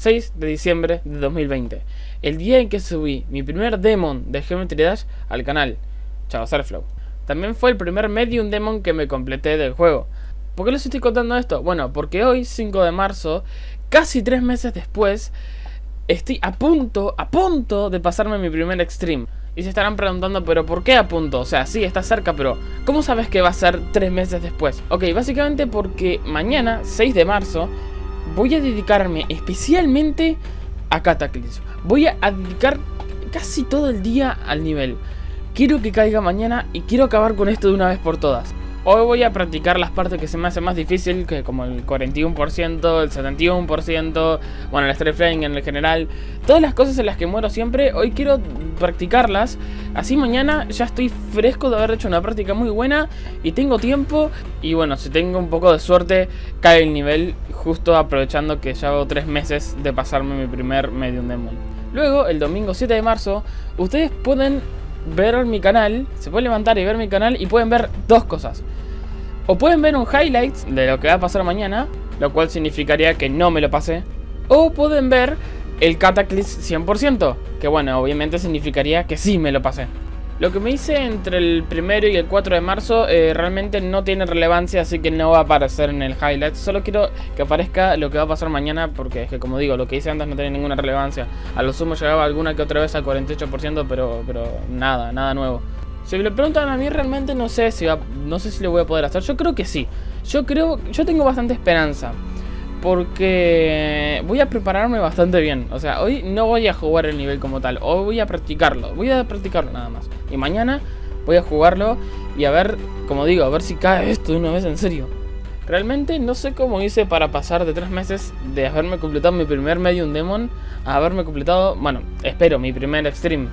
6 de diciembre de 2020. El día en que subí mi primer demon de Geometry Dash al canal. Chao, Surflow. También fue el primer Medium Demon que me completé del juego. ¿Por qué les estoy contando esto? Bueno, porque hoy, 5 de marzo, casi 3 meses después, estoy a punto, a punto de pasarme mi primer extreme. Y se estarán preguntando, pero ¿por qué a punto? O sea, sí, está cerca, pero ¿cómo sabes que va a ser 3 meses después? Ok, básicamente porque mañana, 6 de marzo, voy a dedicarme especialmente a Cataclysm. Voy a dedicar casi todo el día al nivel. Quiero que caiga mañana y quiero acabar con esto de una vez por todas. Hoy voy a practicar las partes que se me hacen más difícil, que como el 41%, el 71%, bueno, el straight flying en el general. Todas las cosas en las que muero siempre, hoy quiero practicarlas. Así mañana ya estoy fresco de haber hecho una práctica muy buena y tengo tiempo. Y bueno, si tengo un poco de suerte, cae el nivel justo aprovechando que ya hago 3 meses de pasarme mi primer Medium Demon. Luego, el domingo 7 de marzo, ustedes pueden ver mi canal, se pueden levantar y ver mi canal y pueden ver dos cosas. O pueden ver un highlight de lo que va a pasar mañana, lo cual significaría que no me lo pasé. O pueden ver el Cataclysm 100%, que bueno, obviamente significaría que sí me lo pasé. Lo que me hice entre el primero y el 4 de marzo eh, realmente no tiene relevancia, así que no va a aparecer en el highlight. Solo quiero que aparezca lo que va a pasar mañana, porque es que como digo, lo que hice antes no tiene ninguna relevancia. A lo sumo llegaba alguna que otra vez al 48%, pero, pero nada, nada nuevo. Si me lo preguntan a mí realmente no sé si no sé si lo voy a poder hacer. Yo creo que sí. Yo creo, yo tengo bastante esperanza porque voy a prepararme bastante bien. O sea, hoy no voy a jugar el nivel como tal, hoy voy a practicarlo, voy a practicarlo nada más. Y mañana voy a jugarlo y a ver, como digo, a ver si cae esto de una vez en serio. Realmente no sé cómo hice para pasar de tres meses de haberme completado mi primer Medium Demon a haberme completado, bueno, espero, mi primer Extreme.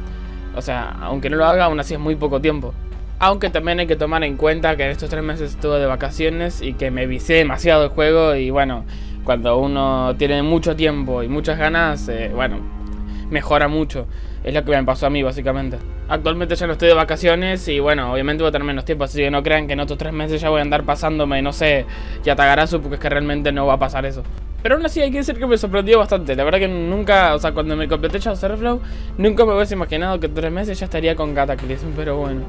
O sea, aunque no lo haga, aún así es muy poco tiempo. Aunque también hay que tomar en cuenta que en estos tres meses estuve de vacaciones y que me visé demasiado el juego y bueno, cuando uno tiene mucho tiempo y muchas ganas, eh, bueno, mejora mucho. Es lo que me pasó a mí, básicamente. Actualmente ya no estoy de vacaciones y bueno, obviamente voy a tener menos tiempo, así que no crean que en otros tres meses ya voy a andar pasándome, no sé, Yatagarasu, porque es que realmente no va a pasar eso. Pero aún así hay que decir que me sorprendió bastante. La verdad que nunca, o sea, cuando me completé Shadow Surflow, nunca me hubiese imaginado que en tres meses ya estaría con Cataclysm, pero bueno.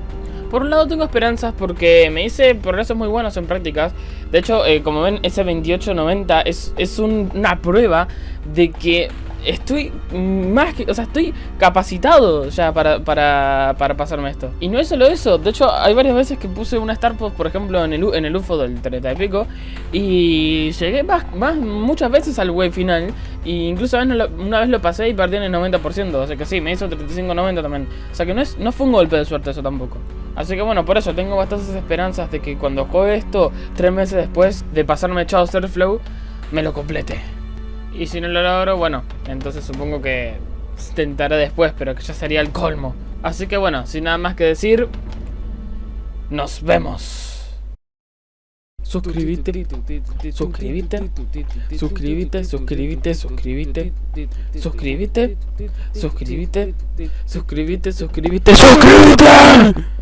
Por un lado tengo esperanzas porque me hice progresos muy buenos en prácticas. De hecho, eh, como ven, ese 2890 es, es una prueba de que estoy más que, o sea, estoy capacitado ya para, para, para, pasarme esto. Y no es solo eso, de hecho hay varias veces que puse una Star Post, por ejemplo, en el, en el UFO del 30 y pico, y llegué más, más muchas veces al web final, e incluso una vez lo pasé y perdí en el 90%, o sea que sí, me hizo 35-90 también. O sea que no, es, no fue un golpe de suerte eso tampoco. Así que bueno, por eso tengo bastantes esperanzas de que cuando juegue esto, tres meses después de pasarme echado Flow, me lo complete. Y si no lo logro, bueno, entonces supongo que intentaré después, pero que ya sería el colmo. Así que bueno, sin nada más que decir, nos vemos. Suscríbete, suscríbete, suscríbete, suscríbete, suscríbete, suscríbete, suscríbete, suscríbete, suscríbete, suscríbete.